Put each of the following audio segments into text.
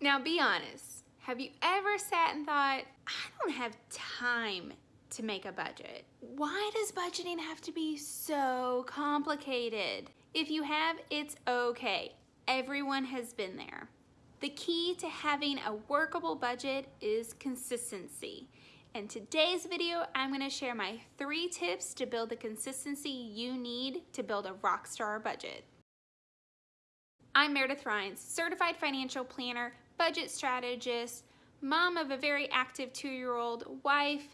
Now be honest, have you ever sat and thought, I don't have time to make a budget? Why does budgeting have to be so complicated? If you have, it's okay. Everyone has been there. The key to having a workable budget is consistency. In today's video, I'm gonna share my three tips to build the consistency you need to build a rockstar budget. I'm Meredith Rhines, certified financial planner, budget strategist, mom of a very active two-year-old, wife,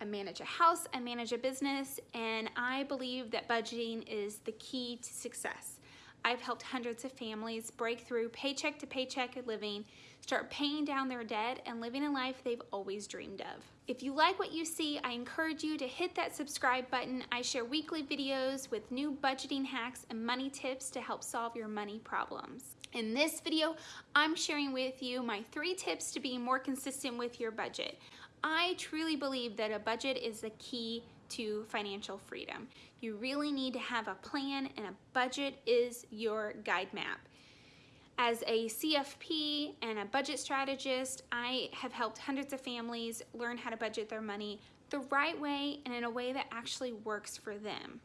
I manage a house, I manage a business, and I believe that budgeting is the key to success. I've helped hundreds of families break through paycheck to paycheck living, start paying down their debt, and living a life they've always dreamed of. If you like what you see, I encourage you to hit that subscribe button. I share weekly videos with new budgeting hacks and money tips to help solve your money problems. In this video, I'm sharing with you my three tips to be more consistent with your budget. I truly believe that a budget is the key to financial freedom. You really need to have a plan and a budget is your guide map. As a CFP and a budget strategist, I have helped hundreds of families learn how to budget their money the right way and in a way that actually works for them.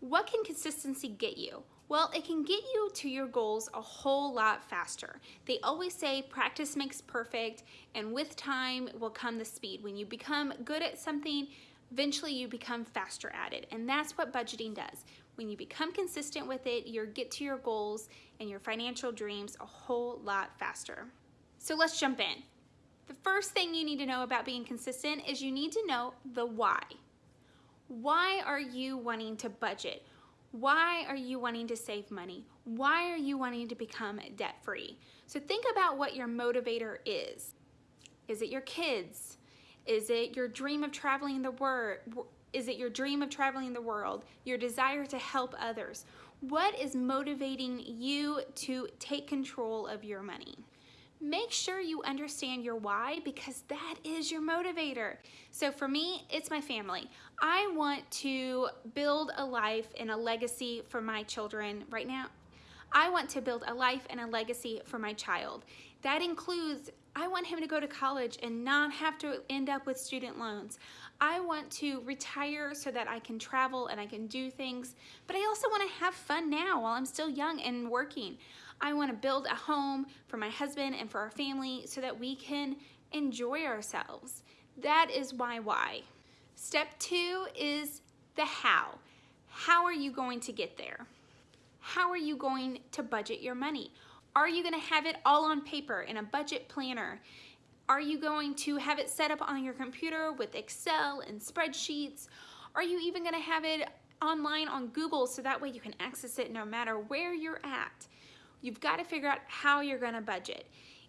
What can consistency get you? Well, it can get you to your goals a whole lot faster. They always say practice makes perfect, and with time will come the speed. When you become good at something, eventually you become faster at it. And that's what budgeting does. When you become consistent with it, you get to your goals and your financial dreams a whole lot faster. So let's jump in. The first thing you need to know about being consistent is you need to know the why. Why are you wanting to budget? Why are you wanting to save money? Why are you wanting to become debt free? So think about what your motivator is. Is it your kids? Is it your dream of traveling the world? Is it your dream of traveling the world? Your desire to help others? What is motivating you to take control of your money? Make sure you understand your why because that is your motivator. So for me, it's my family. I want to build a life and a legacy for my children right now. I want to build a life and a legacy for my child. That includes I want him to go to college and not have to end up with student loans. I want to retire so that I can travel and I can do things, but I also want to have fun now while I'm still young and working. I want to build a home for my husband and for our family so that we can enjoy ourselves. That is my why. Step two is the how. How are you going to get there? How are you going to budget your money? Are you gonna have it all on paper in a budget planner? Are you going to have it set up on your computer with Excel and spreadsheets? Are you even gonna have it online on Google so that way you can access it no matter where you're at? You've gotta figure out how you're gonna budget.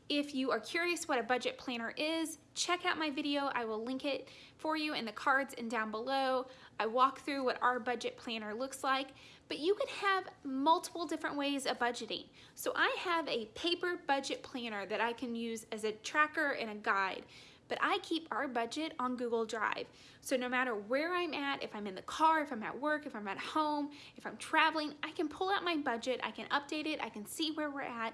If you are curious what a budget planner is, check out my video. I will link it for you in the cards and down below. I walk through what our budget planner looks like, but you can have multiple different ways of budgeting. So I have a paper budget planner that I can use as a tracker and a guide but I keep our budget on Google Drive. So no matter where I'm at, if I'm in the car, if I'm at work, if I'm at home, if I'm traveling, I can pull out my budget, I can update it, I can see where we're at,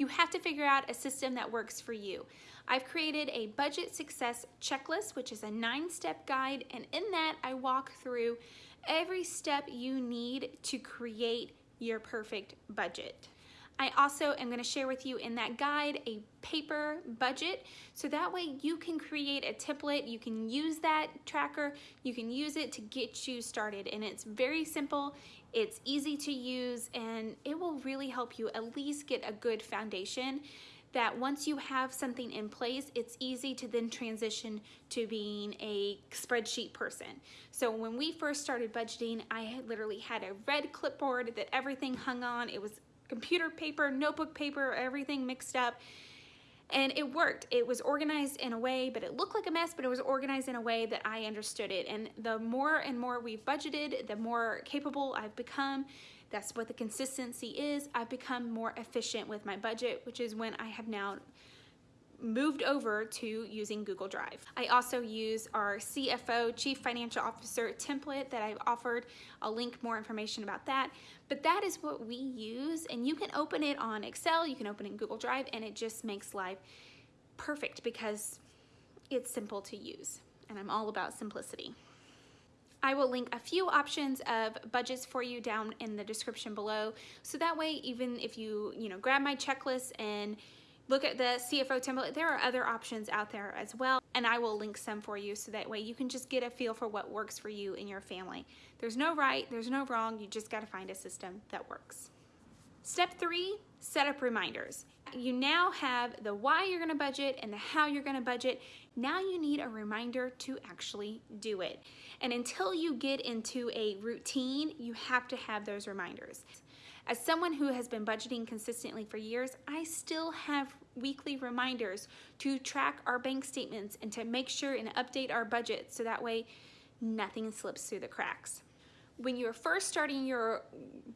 you have to figure out a system that works for you. I've created a budget success checklist, which is a nine step guide. And in that I walk through every step you need to create your perfect budget. I also am gonna share with you in that guide a paper budget so that way you can create a template, you can use that tracker, you can use it to get you started and it's very simple, it's easy to use and it will really help you at least get a good foundation that once you have something in place, it's easy to then transition to being a spreadsheet person. So when we first started budgeting, I literally had a red clipboard that everything hung on. It was computer paper, notebook paper, everything mixed up. And it worked. It was organized in a way, but it looked like a mess, but it was organized in a way that I understood it. And the more and more we've budgeted, the more capable I've become. That's what the consistency is. I've become more efficient with my budget, which is when I have now moved over to using Google Drive. I also use our CFO, Chief Financial Officer template that I've offered. I'll link more information about that. But that is what we use and you can open it on Excel, you can open it in Google Drive and it just makes life perfect because it's simple to use and I'm all about simplicity. I will link a few options of budgets for you down in the description below. So that way, even if you, you know, grab my checklist and look at the CFO template, there are other options out there as well. And I will link some for you so that way you can just get a feel for what works for you and your family. There's no right, there's no wrong. You just got to find a system that works. Step three, set up reminders. You now have the why you're gonna budget and the how you're gonna budget. Now you need a reminder to actually do it. And until you get into a routine, you have to have those reminders. As someone who has been budgeting consistently for years, I still have weekly reminders to track our bank statements and to make sure and update our budget so that way nothing slips through the cracks. When you're first starting your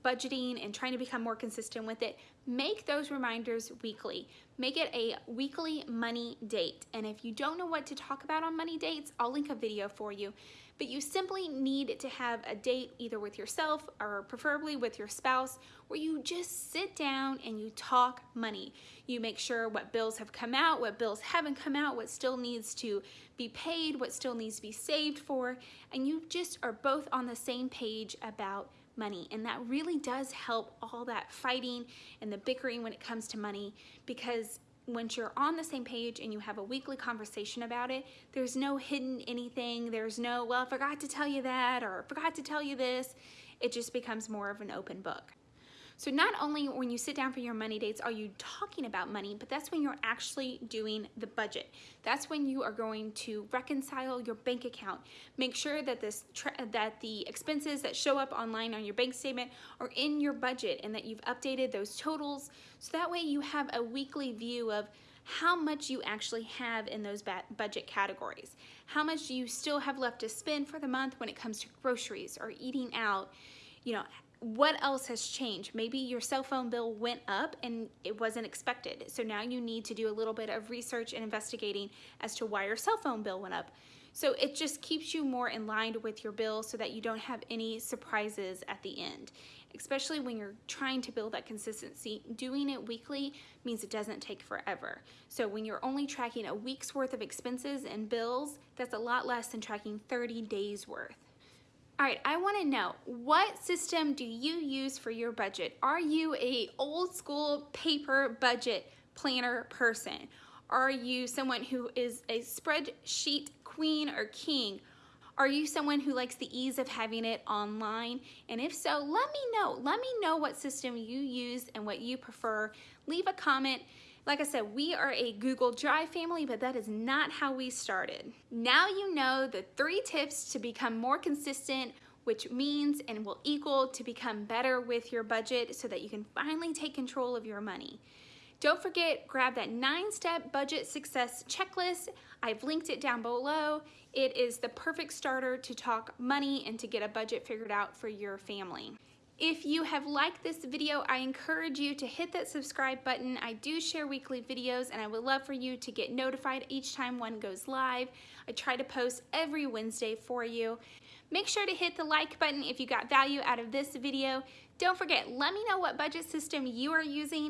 budgeting and trying to become more consistent with it, make those reminders weekly. Make it a weekly money date. And if you don't know what to talk about on money dates, I'll link a video for you but you simply need to have a date either with yourself or preferably with your spouse where you just sit down and you talk money. You make sure what bills have come out, what bills haven't come out, what still needs to be paid, what still needs to be saved for, and you just are both on the same page about money. And that really does help all that fighting and the bickering when it comes to money because once you're on the same page and you have a weekly conversation about it, there's no hidden anything. There's no, well, I forgot to tell you that or forgot to tell you this. It just becomes more of an open book. So not only when you sit down for your money dates are you talking about money, but that's when you're actually doing the budget. That's when you are going to reconcile your bank account. Make sure that this that the expenses that show up online on your bank statement are in your budget and that you've updated those totals so that way you have a weekly view of how much you actually have in those budget categories. How much do you still have left to spend for the month when it comes to groceries or eating out. You know, what else has changed? Maybe your cell phone bill went up and it wasn't expected. So now you need to do a little bit of research and investigating as to why your cell phone bill went up. So it just keeps you more in line with your bill so that you don't have any surprises at the end. Especially when you're trying to build that consistency, doing it weekly means it doesn't take forever. So when you're only tracking a week's worth of expenses and bills, that's a lot less than tracking 30 days worth. All right, I wanna know, what system do you use for your budget? Are you a old school paper budget planner person? Are you someone who is a spreadsheet queen or king? Are you someone who likes the ease of having it online? And if so, let me know. Let me know what system you use and what you prefer. Leave a comment. Like I said, we are a Google Drive family, but that is not how we started. Now you know the three tips to become more consistent which means and will equal to become better with your budget so that you can finally take control of your money. Don't forget, grab that nine-step budget success checklist. I've linked it down below. It is the perfect starter to talk money and to get a budget figured out for your family. If you have liked this video, I encourage you to hit that subscribe button. I do share weekly videos and I would love for you to get notified each time one goes live. I try to post every Wednesday for you. Make sure to hit the like button if you got value out of this video. Don't forget, let me know what budget system you are using